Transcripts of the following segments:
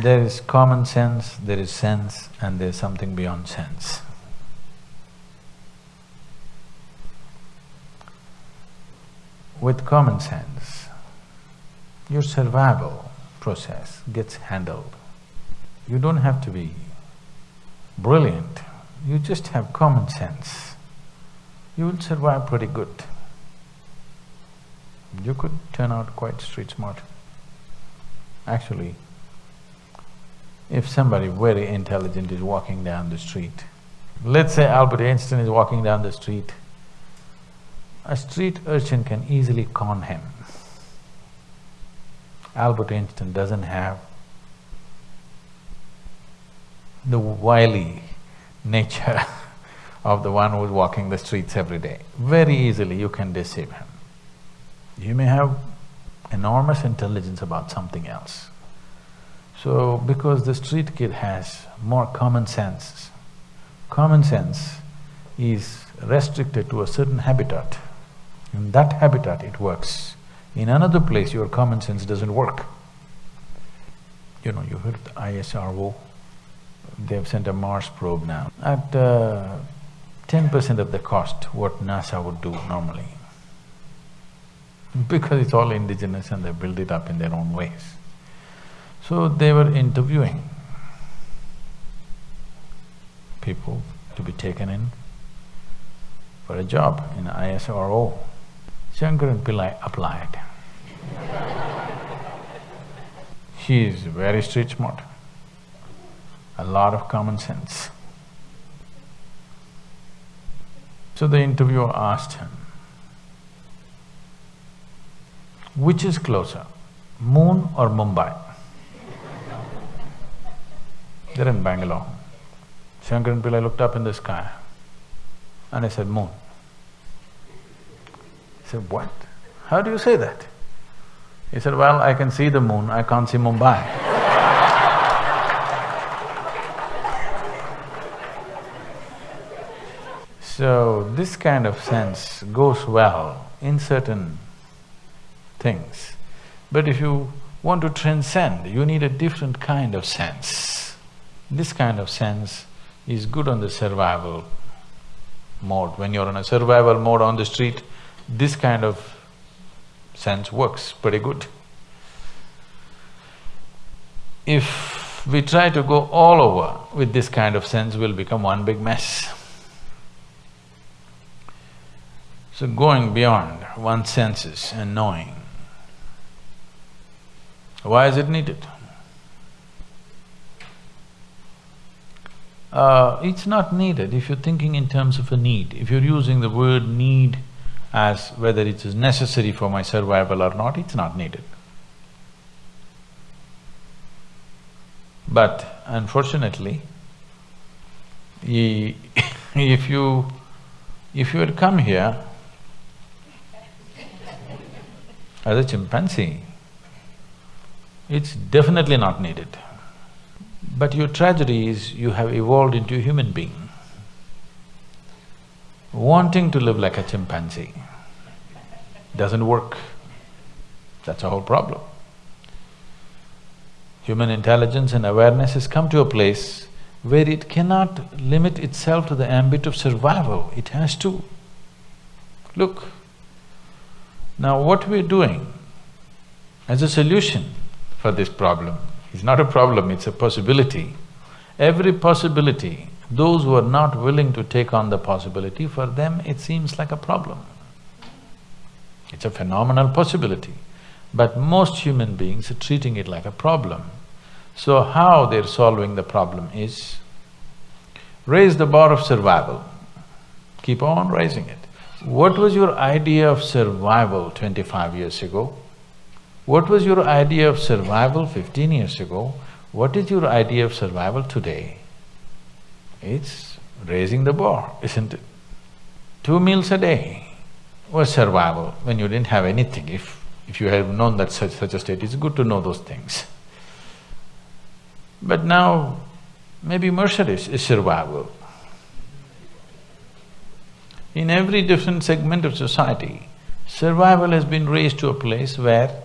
There is common sense, there is sense, and there's something beyond sense. With common sense, your survival process gets handled. You don't have to be brilliant, you just have common sense. You will survive pretty good. You could turn out quite street smart. Actually, if somebody very intelligent is walking down the street, let's say Albert Einstein is walking down the street, a street urchin can easily con him. Albert Einstein doesn't have the wily nature of the one who's walking the streets every day. Very easily you can deceive him. You may have enormous intelligence about something else. So, because the street kid has more common sense, common sense is restricted to a certain habitat. In that habitat it works. In another place, your common sense doesn't work. You know, you heard the ISRO, they've sent a Mars probe now. At uh, ten percent of the cost what NASA would do normally. Because it's all indigenous and they build it up in their own ways. So they were interviewing people to be taken in for a job in ISRO. Shankaran Pillai applied. She is very street smart, a lot of common sense. So the interviewer asked him, which is closer, moon or Mumbai? They're in Bangalore. Shankaran Pillai looked up in the sky and I said, moon. He said, what? How do you say that? He said, well, I can see the moon, I can't see Mumbai. So, this kind of sense goes well in certain things. But if you want to transcend, you need a different kind of sense. This kind of sense is good on the survival mode. When you're on a survival mode on the street, this kind of sense works pretty good. If we try to go all over with this kind of sense, we'll become one big mess. So going beyond one's senses and knowing, why is it needed? Uh, it's not needed if you're thinking in terms of a need. If you're using the word need as whether it is necessary for my survival or not, it's not needed. But unfortunately, if you… if you had come here as a chimpanzee, it's definitely not needed. But your tragedy is you have evolved into a human being, wanting to live like a chimpanzee doesn't work. That's a whole problem. Human intelligence and awareness has come to a place where it cannot limit itself to the ambit of survival, it has to. Look, now what we're doing as a solution for this problem is not a problem, it's a possibility. Every possibility, those who are not willing to take on the possibility, for them it seems like a problem. It's a phenomenal possibility, but most human beings are treating it like a problem. So how they're solving the problem is raise the bar of survival, keep on raising it. What was your idea of survival twenty-five years ago? What was your idea of survival fifteen years ago? What is your idea of survival today? It's raising the bar, isn't it? Two meals a day was survival when you didn't have anything. If… if you have known that such… such a state, it's good to know those things. But now, maybe Mercedes is survival. In every different segment of society, survival has been raised to a place where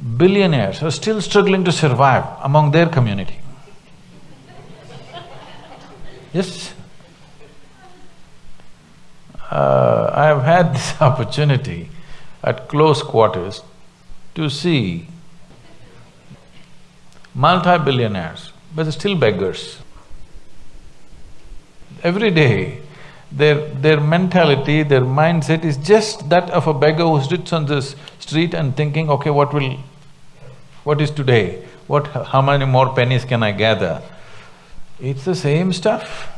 billionaires are still struggling to survive among their community. Yes. Uh, I have had this opportunity at close quarters to see multi-billionaires, but they're still beggars. Every day, their… their mentality, their mindset is just that of a beggar who sits on this street and thinking, okay, what will… what is today? What… how many more pennies can I gather? It's the same stuff.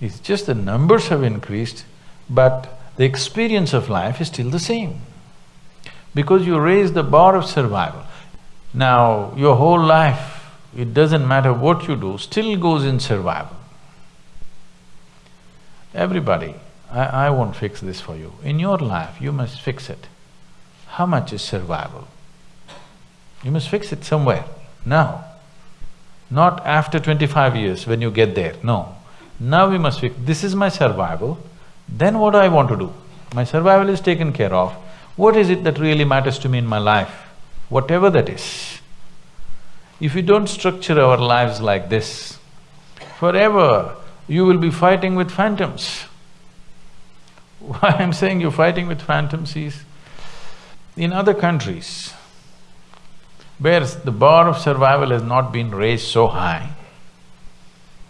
It's just the numbers have increased, but the experience of life is still the same. Because you raise the bar of survival. Now, your whole life, it doesn't matter what you do, still goes in survival. Everybody, I, I won't fix this for you. In your life, you must fix it. How much is survival? You must fix it somewhere, now. Not after twenty-five years when you get there, no. Now we must fix, this is my survival, then what do I want to do? My survival is taken care of, what is it that really matters to me in my life? Whatever that is. If we don't structure our lives like this, forever you will be fighting with phantoms. Why I'm saying you're fighting with phantoms is, in other countries, where the bar of survival has not been raised so high,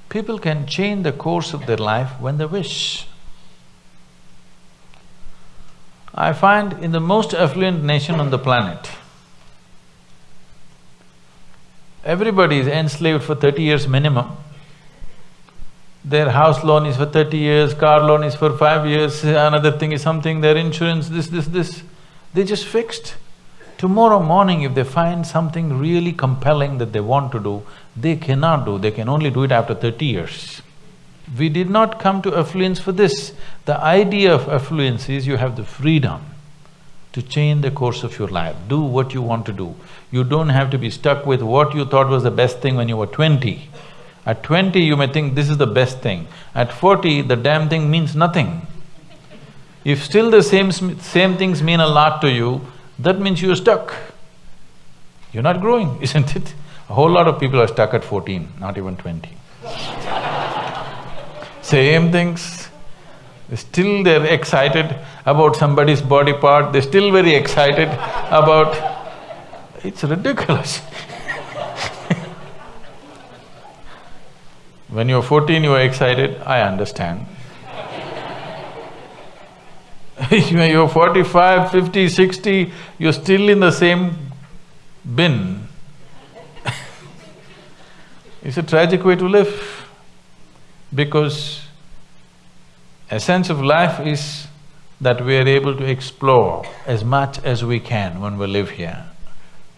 people can change the course of their life when they wish. I find in the most affluent nation on the planet, everybody is enslaved for thirty years minimum. Their house loan is for thirty years, car loan is for five years, another thing is something, their insurance, this, this, this. They just fixed. Tomorrow morning if they find something really compelling that they want to do, they cannot do, they can only do it after thirty years. We did not come to affluence for this. The idea of affluence is you have the freedom to change the course of your life, do what you want to do. You don't have to be stuck with what you thought was the best thing when you were twenty. At twenty, you may think this is the best thing. At forty, the damn thing means nothing. If still the same… same things mean a lot to you, that means you're stuck. You're not growing, isn't it? A whole lot of people are stuck at fourteen, not even twenty. Same things, still they're excited about somebody's body part, they're still very excited about… It's ridiculous When you're fourteen, you are excited, I understand. you're 45, 50, 60, you're still in the same bin. it's a tragic way to live because essence of life is that we are able to explore as much as we can when we live here,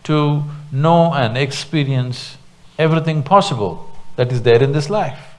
to know and experience everything possible that is there in this life.